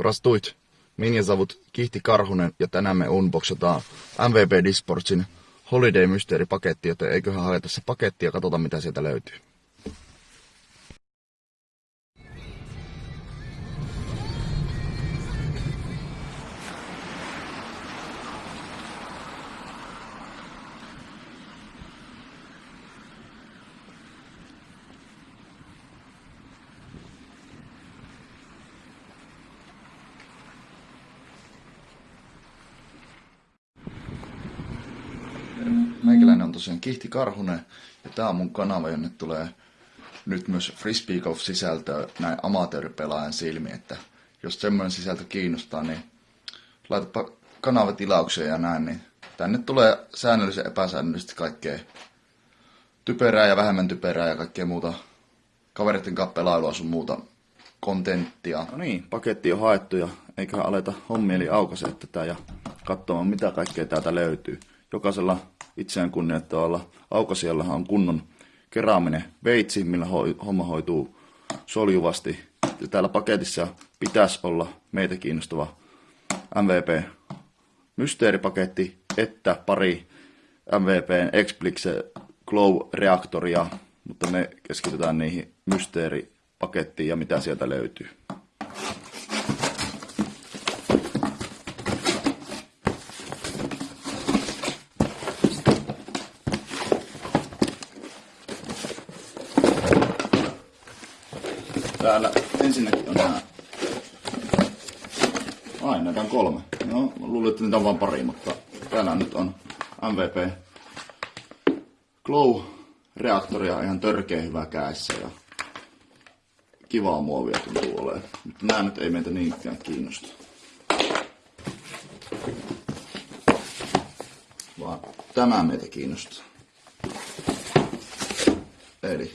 Prastuit, Minjasavut, Kihti Karhunen ja tänään me unboxataan MVP Disportsin Holiday Mystery paketti, joten eiköhän haeta se paketti ja katsota mitä sieltä löytyy. Meikäläinen on tosiaan Kihti Karhunen ja tää on mun kanava, jonne tulee nyt myös Frisbee Golf sisältöä näin amatööripelaajan silmiin, että jos semmoinen sisältö kiinnostaa, niin laitapa kanavatilaukseen ja näin, niin tänne tulee säännöllisen epäsäännöllisesti kaikkea typerää ja vähemmän typerää ja kaikkea muuta kavereiden kanssa pelailua sun muuta kontenttia. No niin, paketti on haettu ja eiköhän aleta hommieli aukaisee tätä ja katsomaan mitä kaikkea täältä löytyy. Jokaisella itseään kunnioittavalla aukasijallahan on kunnon keraaminen veitsi, millä ho- homma hoituu soljuvasti. Ja täällä paketissa pitäisi olla meitä kiinnostava MVP mysteeripaketti, että pari MVPn Explixe Glow-reaktoria, mutta me keskitytään niihin mysteeripakettiin ja mitä sieltä löytyy. Täällä ensinnäkin on nämä... Ai, näitä on kolme. No, luulin, että niitä on vain pari, mutta täällä nyt on MVP Glow-reaktoria ihan törkeä hyvä käessä ja kivaa muovia tuntuu olemaan. Mutta nämä nyt ei meitä niinkään kiinnosta. Vaan tämä meitä kiinnostaa. Eli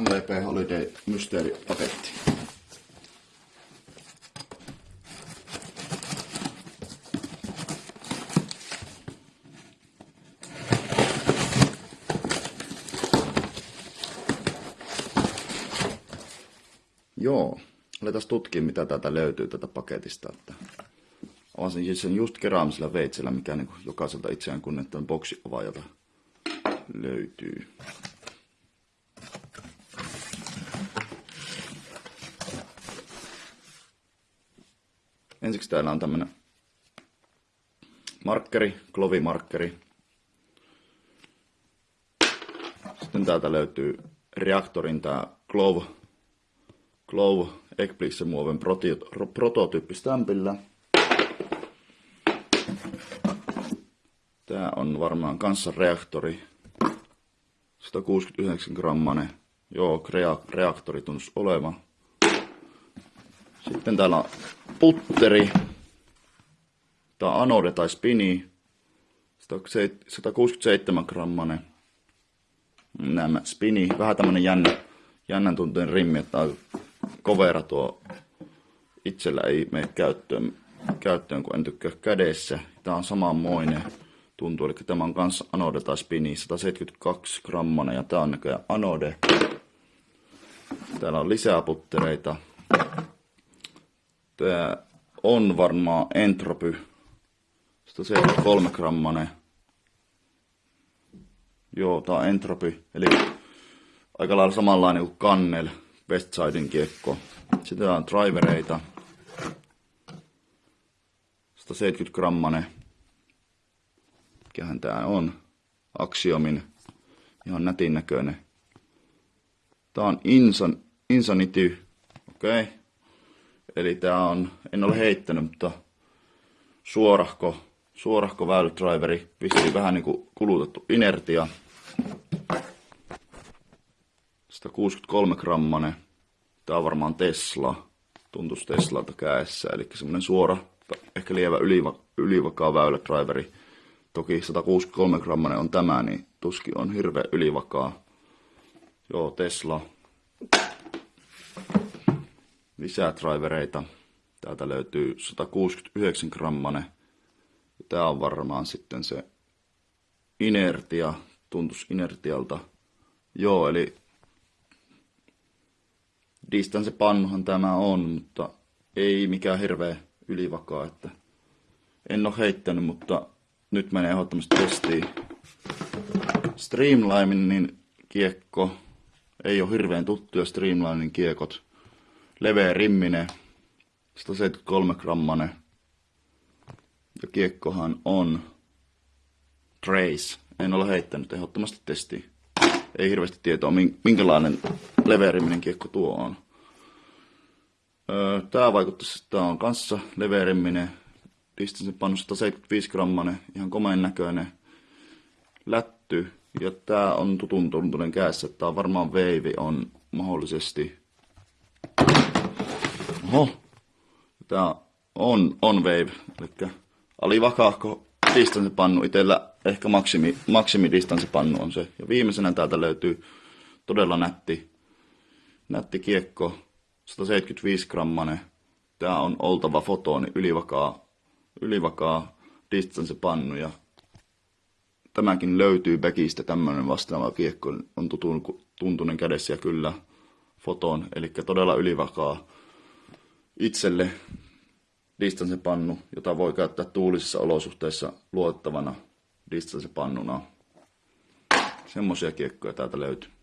MVP Holiday Mysteeri-paketti. Joo, aletaan tutkia mitä täältä löytyy tätä paketista. Että avasin siis sen just keraamisella veitsellä, mikä niin jokaiselta itseään kunnettavan boksi avaajalta löytyy. Ensiksi täällä on tämmönen markkeri, klovimarkkeri. Sitten täältä löytyy reaktorin tää Glove, Glove Eclipse muoven prototyyppistämpillä. Tää on varmaan kanssa reaktori. 169 grammanen. Joo, reaktori tunnus oleva. Sitten täällä on putteri. Tää anode tai spini. 167 grammanen. Nämä spini. Vähän tämmönen jännä, jännän tunteen rimmi, että on kovera tuo itsellä ei mene käyttöön, käyttöön kun en tykkää kädessä. Tää on samanmoinen tuntuu, eli tämä on kanssa anode tai spini, 172 grammanen ja tää on näköjään anode. Täällä on lisää puttereita. Tää on varmaan entropy. 173 grammanen. Joo, tää on entropy. Eli aika lailla samanlainen kuin kannel. Westsidein kiekko. Sitten on drivereita. 170 grammanen. Mikähän tää on? Axiomin. Ihan nätin näköinen. Tää on Insan, Insanity. Okei. Okay. Eli tää on, en ole heittänyt, mutta suorahko, suorahko väylädriveri, vissiin vähän niinku kulutettu inertia. 163 grammanen. Tää on varmaan Tesla. Tuntuisi Teslalta käessä, eli semmonen suora, ehkä lievä yliva, ylivakaa väylädriveri. Toki 163 grammanen on tämä, niin tuski on hirveä ylivakaa. Joo, Tesla lisää drivereita. Täältä löytyy 169 grammanen. Tämä on varmaan sitten se inertia, tuntus inertialta. Joo, eli distance pannuhan tämä on, mutta ei mikään hirveä ylivakaa, että en ole heittänyt, mutta nyt menee ehdottomasti testiin. Streamlinein kiekko ei ole hirveän tuttuja Streamlinein kiekot. Leveä rimminen, 173 grammanen. Ja kiekkohan on Trace. En ole heittänyt ehdottomasti testiin. Ei hirveästi tietoa, minkälainen leveä rimminen kiekko tuo on. Tää vaikuttaisi, että tää on kanssa leveä rimminen. Distance pannu 175 grammanen, ihan komeen näköinen lätty. Ja tää on tutun tuntunen kädessä, tää on varmaan veivi on mahdollisesti. Oho, tää on, on wave, eli alivakaahko pannu itellä ehkä maksimi, maksimi pannu on se. Ja viimeisenä täältä löytyy todella nätti, nätti kiekko, 175 grammanen. Tää on oltava fotoni, ylivakaa, ylivakaa pannu ja tämäkin löytyy Beckistä, tämmönen vastaava kiekko on tuntunen kädessä ja kyllä foton, eli todella ylivakaa itselle pannu, jota voi käyttää tuulisissa olosuhteissa luottavana pannuna. Semmoisia kiekkoja täältä löytyy.